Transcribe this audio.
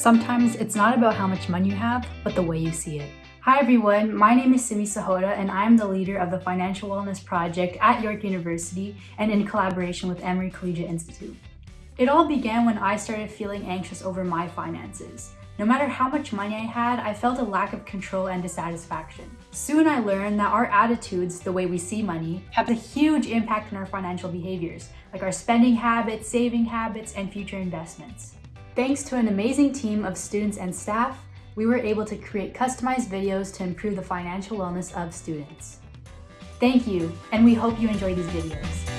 Sometimes it's not about how much money you have, but the way you see it. Hi everyone, my name is Simi Sahota and I am the leader of the Financial Wellness Project at York University and in collaboration with Emery Collegiate Institute. It all began when I started feeling anxious over my finances. No matter how much money I had, I felt a lack of control and dissatisfaction. Soon I learned that our attitudes, the way we see money, have a huge impact on our financial behaviors, like our spending habits, saving habits, and future investments. Thanks to an amazing team of students and staff, we were able to create customized videos to improve the financial wellness of students. Thank you, and we hope you enjoy these videos.